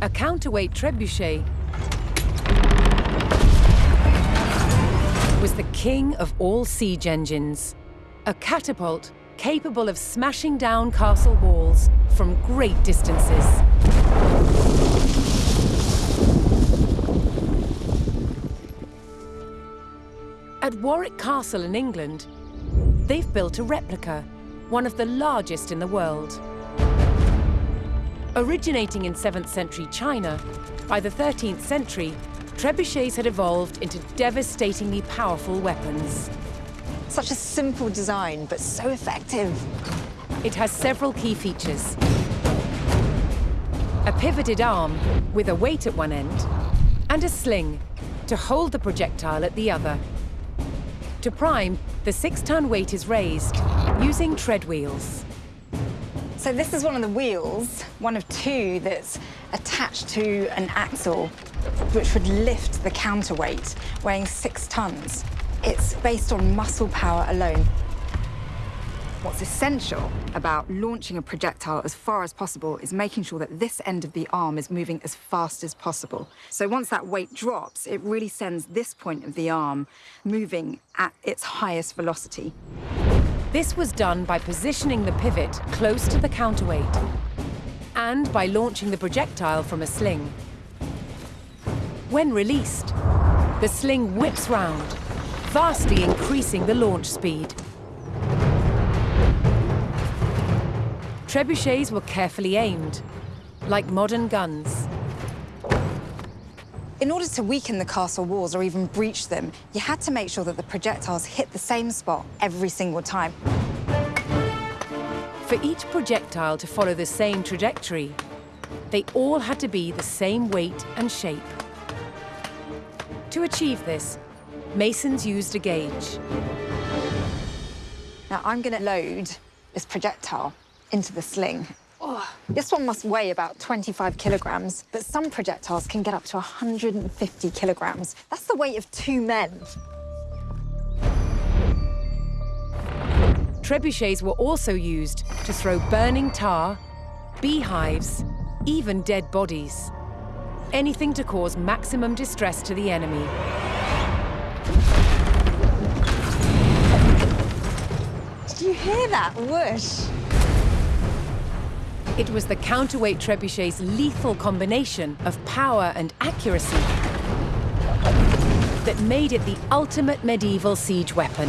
A counterweight trebuchet was the king of all siege engines. A catapult capable of smashing down castle walls from great distances. At Warwick Castle in England, they've built a replica, one of the largest in the world. Originating in 7th century China, by the 13th century, trebuchets had evolved into devastatingly powerful weapons. Such a simple design, but so effective. It has several key features. A pivoted arm with a weight at one end, and a sling to hold the projectile at the other. To prime, the six-ton weight is raised using tread wheels. So this is one of the wheels, one of two that's attached to an axle, which would lift the counterweight, weighing six tons. It's based on muscle power alone. What's essential about launching a projectile as far as possible is making sure that this end of the arm is moving as fast as possible. So once that weight drops, it really sends this point of the arm moving at its highest velocity. This was done by positioning the pivot close to the counterweight and by launching the projectile from a sling. When released, the sling whips round, vastly increasing the launch speed. Trebuchets were carefully aimed, like modern guns. In order to weaken the castle walls or even breach them, you had to make sure that the projectiles hit the same spot every single time. For each projectile to follow the same trajectory, they all had to be the same weight and shape. To achieve this, masons used a gauge. Now, I'm going to load this projectile into the sling. Oh, this one must weigh about 25 kilograms, but some projectiles can get up to 150 kilograms. That's the weight of two men. Trebuchets were also used to throw burning tar, beehives, even dead bodies. Anything to cause maximum distress to the enemy. Did you hear that whoosh? It was the counterweight trebuchet's lethal combination of power and accuracy that made it the ultimate medieval siege weapon.